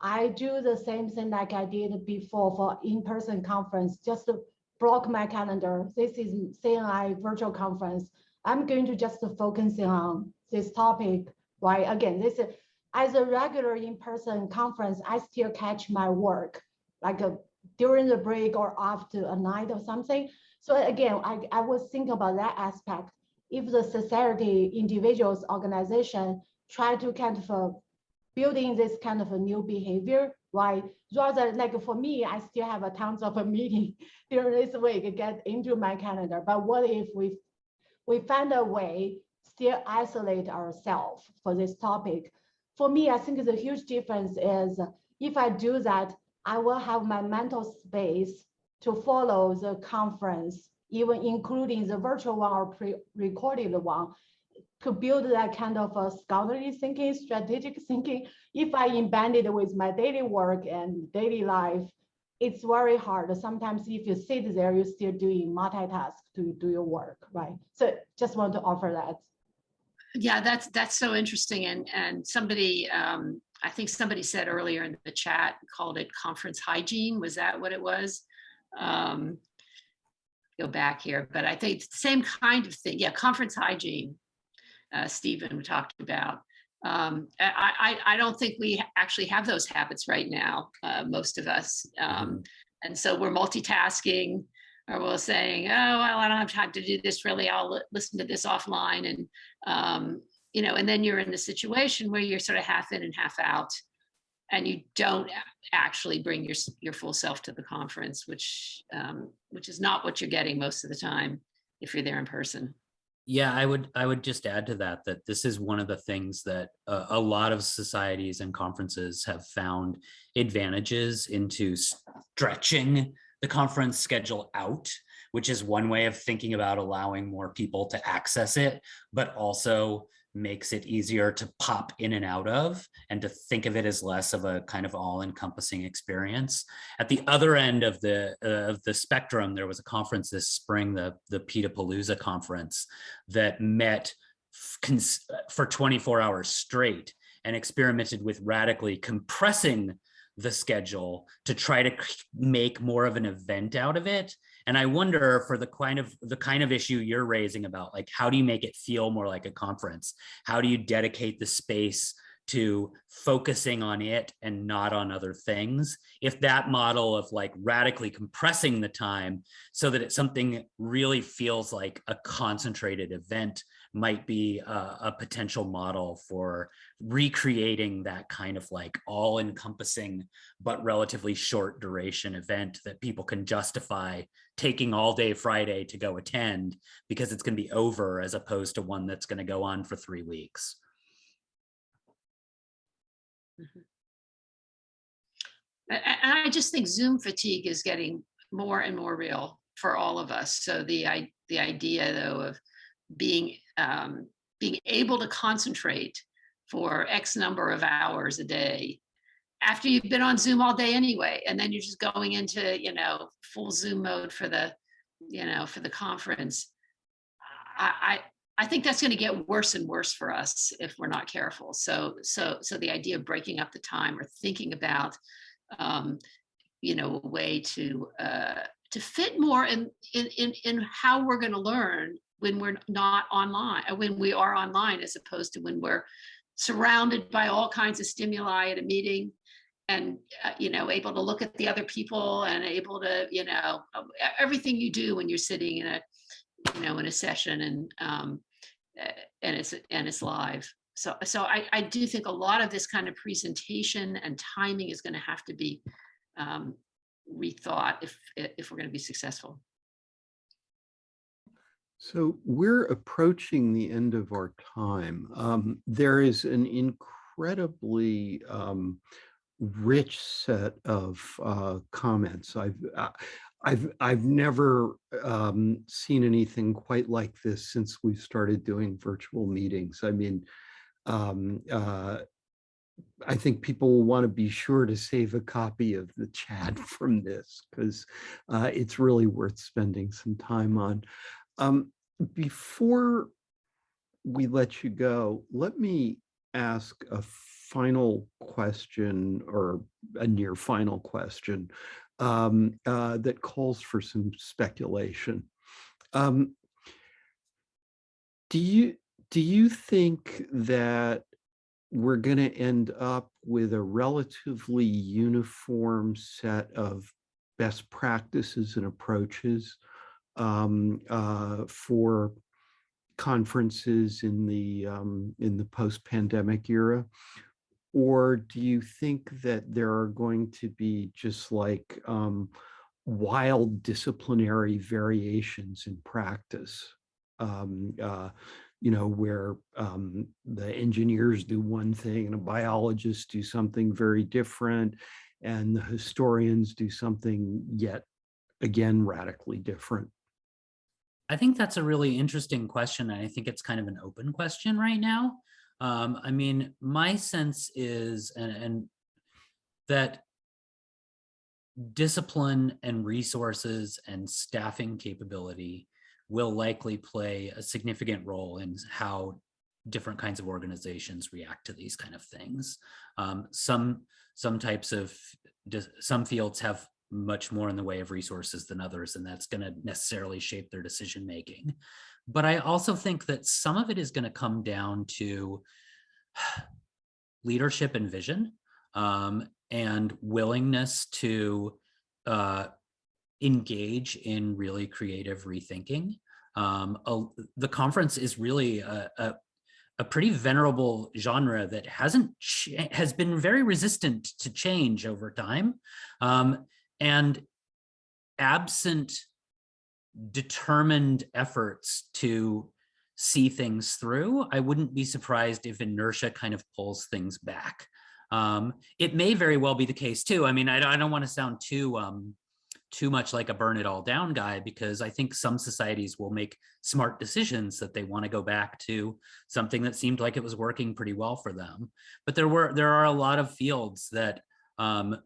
Speaker 5: I do the same thing like I did before for in-person conference, just to block my calendar. This is CNI virtual conference. I'm going to just focus on this topic, right? Again, this is as a regular in-person conference, I still catch my work like a, during the break or after a night or something. So again, I, I was thinking about that aspect. If the society, individuals, organization try to kind of uh, building this kind of a new behavior, why Rather like for me, I still have a tons of a meeting during this week get into my calendar. But what if we we find a way still isolate ourselves for this topic? For me, I think the huge difference is if I do that, I will have my mental space to follow the conference, even including the virtual one or pre-recorded one, to build that kind of a scholarly thinking, strategic thinking. If I embed it with my daily work and daily life, it's very hard. Sometimes if you sit there, you're still doing multitask to do your work, right? So just want to offer that.
Speaker 2: Yeah, that's that's so interesting. And and somebody, um, I think somebody said earlier in the chat, called it conference hygiene. Was that what it was? Um, go back here, but I think same kind of thing. Yeah, conference hygiene uh, Stephen talked about. Um, I, I, I, don't think we actually have those habits right now, uh, most of us. Um, and so we're multitasking or we're saying, oh, well, I don't have time to do this really. I'll listen to this offline. And, um, you know, and then you're in the situation where you're sort of half in and half out and you don't actually bring your, your full self to the conference, which, um, which is not what you're getting most of the time if you're there in person.
Speaker 3: Yeah, I would I would just add to that that this is one of the things that uh, a lot of societies and conferences have found advantages into stretching the conference schedule out, which is one way of thinking about allowing more people to access it, but also makes it easier to pop in and out of and to think of it as less of a kind of all-encompassing experience. At the other end of the uh, of the spectrum, there was a conference this spring, the the Petapalooza conference, that met for 24 hours straight and experimented with radically compressing the schedule to try to make more of an event out of it and I wonder for the kind of the kind of issue you're raising about like, how do you make it feel more like a conference? How do you dedicate the space to focusing on it and not on other things. If that model of like radically compressing the time so that it's something really feels like a concentrated event might be a, a potential model for recreating that kind of like all encompassing but relatively short duration event that people can justify taking all day Friday to go attend because it's going to be over as opposed to one that's going to go on for three weeks.
Speaker 2: Mm-hmm. And I just think Zoom fatigue is getting more and more real for all of us. So the the idea though of being um, being able to concentrate for X number of hours a day after you've been on Zoom all day anyway, and then you're just going into you know full Zoom mode for the you know for the conference. I I think that's going to get worse and worse for us if we're not careful. So, so, so the idea of breaking up the time or thinking about, um, you know, a way to uh, to fit more in in in, in how we're going to learn when we're not online, uh, when we are online, as opposed to when we're surrounded by all kinds of stimuli at a meeting and uh, you know able to look at the other people and able to you know everything you do when you're sitting in a you know in a session and um, and it's and it's live. So so I, I do think a lot of this kind of presentation and timing is going to have to be um, rethought if if we're going to be successful.
Speaker 1: So we're approaching the end of our time. Um, there is an incredibly um, rich set of uh, comments. I've, uh, I've, I've never um, seen anything quite like this since we started doing virtual meetings. I mean, um, uh, I think people will want to be sure to save a copy of the chat from this because uh, it's really worth spending some time on. Um, before we let you go, let me ask a final question or a near final question um, uh, that calls for some speculation. Um, do you do you think that we're going to end up with a relatively uniform set of best practices and approaches um, uh, for conferences in the um, in the post-pandemic era? Or do you think that there are going to be just like um, wild disciplinary variations in practice? Um, uh, you know, where um, the engineers do one thing and a biologist do something very different, and the historians do something yet again radically different.
Speaker 3: I think that's a really interesting question. And I think it's kind of an open question right now. Um, I mean, my sense is, and, and that discipline and resources and staffing capability will likely play a significant role in how different kinds of organizations react to these kind of things. Um, some some types of some fields have much more in the way of resources than others, and that's going to necessarily shape their decision making. But I also think that some of it is going to come down to leadership and vision um, and willingness to uh, engage in really creative rethinking. Um, a, the conference is really a, a, a, pretty venerable genre that hasn't has been very resistant to change over time. Um, and absent determined efforts to see things through, I wouldn't be surprised if inertia kind of pulls things back. Um, it may very well be the case too. I mean, I, I don't want to sound too um, too much like a burn it all down guy because I think some societies will make smart decisions that they want to go back to something that seemed like it was working pretty well for them. But there were there are a lot of fields that um,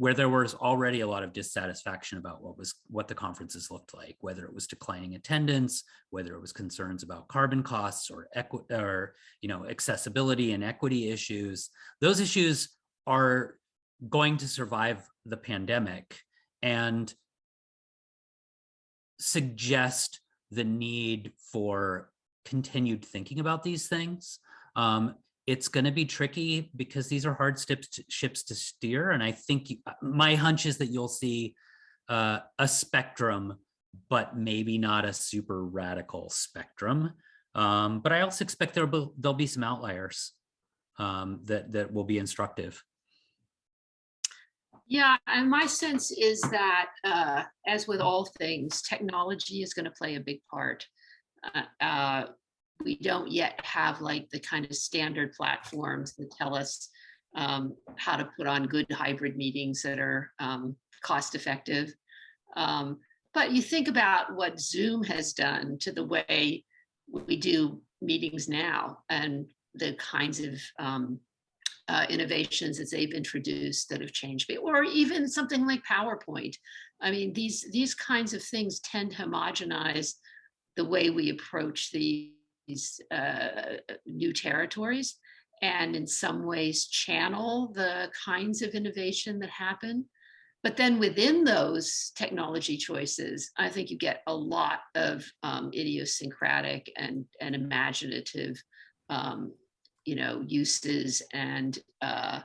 Speaker 3: where there was already a lot of dissatisfaction about what was what the conferences looked like, whether it was declining attendance, whether it was concerns about carbon costs or equi or you know accessibility and equity issues. Those issues are going to survive the pandemic and suggest the need for continued thinking about these things. Um, it's going to be tricky because these are hard ships to, ships to steer. And I think you, uh, my hunch is that you'll see uh, a spectrum, but maybe not a super radical spectrum. Um, but I also expect there'll be, there'll be some outliers um, that, that will be instructive.
Speaker 2: Yeah, and my sense is that, uh, as with all things, technology is going to play a big part. Uh, uh, we don't yet have like the kind of standard platforms that tell us um, how to put on good hybrid meetings that are um, cost effective. Um, but you think about what Zoom has done to the way we do meetings now and the kinds of um, uh, innovations that they've introduced that have changed me, or even something like PowerPoint. I mean, these, these kinds of things tend to homogenize the way we approach the these uh, new territories and in some ways channel the kinds of innovation that happen. But then within those technology choices, I think you get a lot of um, idiosyncratic and, and imaginative, um, you know, uses and uh,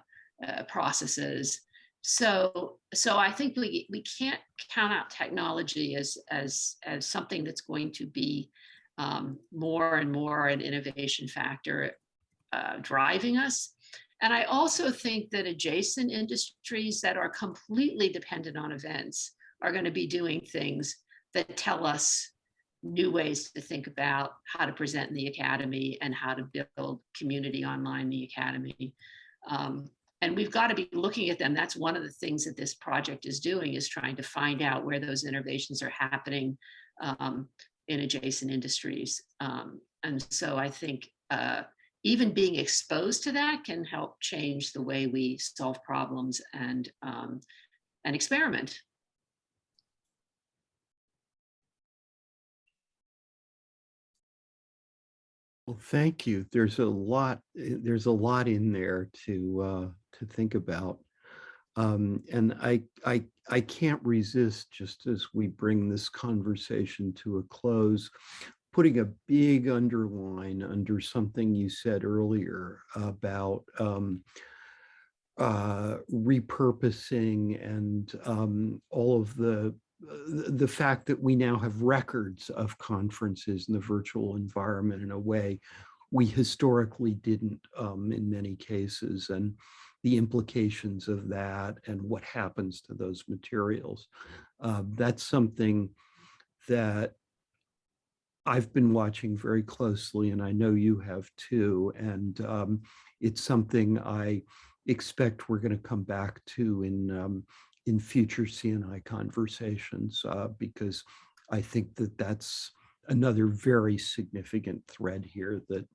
Speaker 2: uh, processes. So, so I think we, we can't count out technology as, as, as something that's going to be um, more and more an innovation factor uh, driving us. And I also think that adjacent industries that are completely dependent on events are going to be doing things that tell us new ways to think about how to present in the academy and how to build community online in the academy. Um, and we've got to be looking at them. That's one of the things that this project is doing is trying to find out where those innovations are happening um, in adjacent industries. Um, and so I think uh, even being exposed to that can help change the way we solve problems and um, and experiment.
Speaker 1: Well, thank you. There's a lot, eh, there's a lot in there to uh, to think about. Um, and I, I, I can't resist, just as we bring this conversation to a close, putting a big underline under something you said earlier about um, uh, repurposing and um, all of the the fact that we now have records of conferences in the virtual environment in a way we historically didn't um, in many cases. And the implications of that and what happens to those materials. Uh, that's something that I've been watching very closely and I know you have too. And um, it's something I expect we're going to come back to in um, in future CNI conversations uh, because I think that that's another very significant thread here that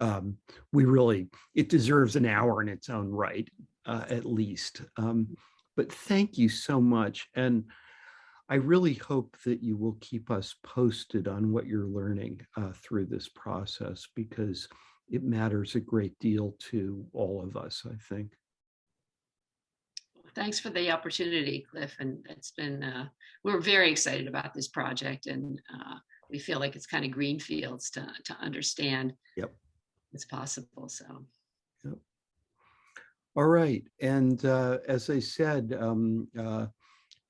Speaker 1: um, we really, it deserves an hour in its own right, uh, at least. Um, but thank you so much. And I really hope that you will keep us posted on what you're learning uh, through this process because it matters a great deal to all of us, I think.
Speaker 2: Thanks for the opportunity, Cliff. And it's been, uh, we're very excited about this project and uh, we feel like it's kind of green fields to, to understand
Speaker 1: Yep.
Speaker 2: It's possible. So
Speaker 1: All right, and uh, as I said, um, uh,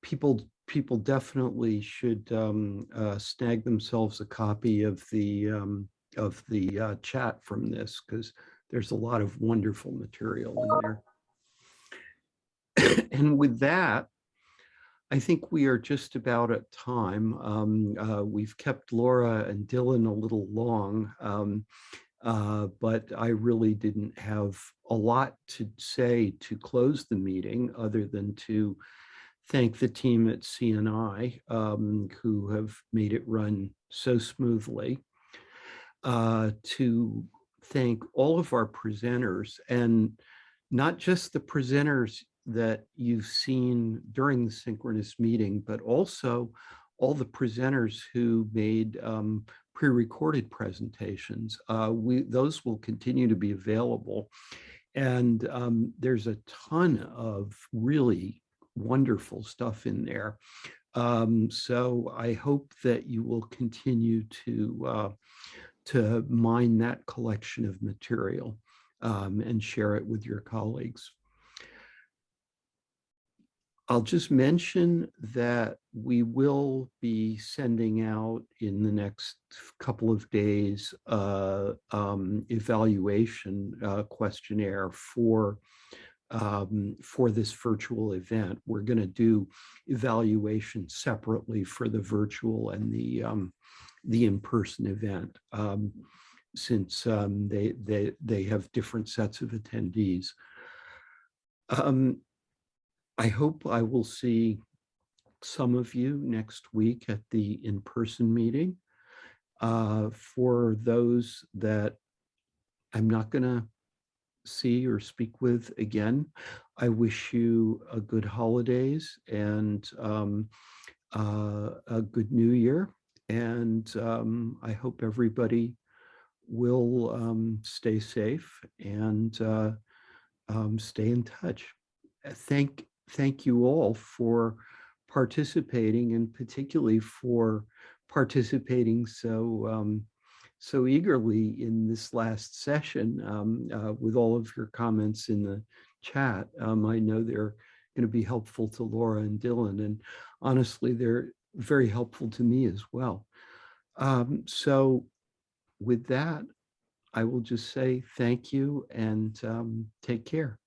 Speaker 1: people people definitely should um, uh, snag themselves a copy of the um, of the uh, chat from this because there's a lot of wonderful material in there. and with that, I think we are just about at time. Um, uh, we've kept Laura and Dylan a little long. Um, uh, but I really didn't have a lot to say to close the meeting other than to thank the team at CNI um, who have made it run so smoothly, uh, to thank all of our presenters and not just the presenters that you've seen during the synchronous meeting, but also all the presenters who made um, pre-recorded presentations. Uh, we Those will continue to be available. And um, there's a ton of really wonderful stuff in there. Um, so I hope that you will continue to, uh, to mine that collection of material um, and share it with your colleagues. I'll just mention that we will be sending out in the next couple of days uh, um, evaluation uh, questionnaire for um, for this virtual event. We're going to do evaluation separately for the virtual and the um, the in-person event um, since um, they they they have different sets of attendees. Um, I hope I will see some of you next week at the in-person meeting. Uh, for those that I'm not going to see or speak with again, I wish you a good holidays and um, uh, a good new year. And um, I hope everybody will um, stay safe and uh, um, stay in touch. Thank thank you all for participating and particularly for participating so um, so eagerly in this last session um, uh, with all of your comments in the chat. Um, I know they're going to be helpful to Laura and Dylan, and honestly, they're very helpful to me as well. Um, so with that, I will just say thank you and um, take care.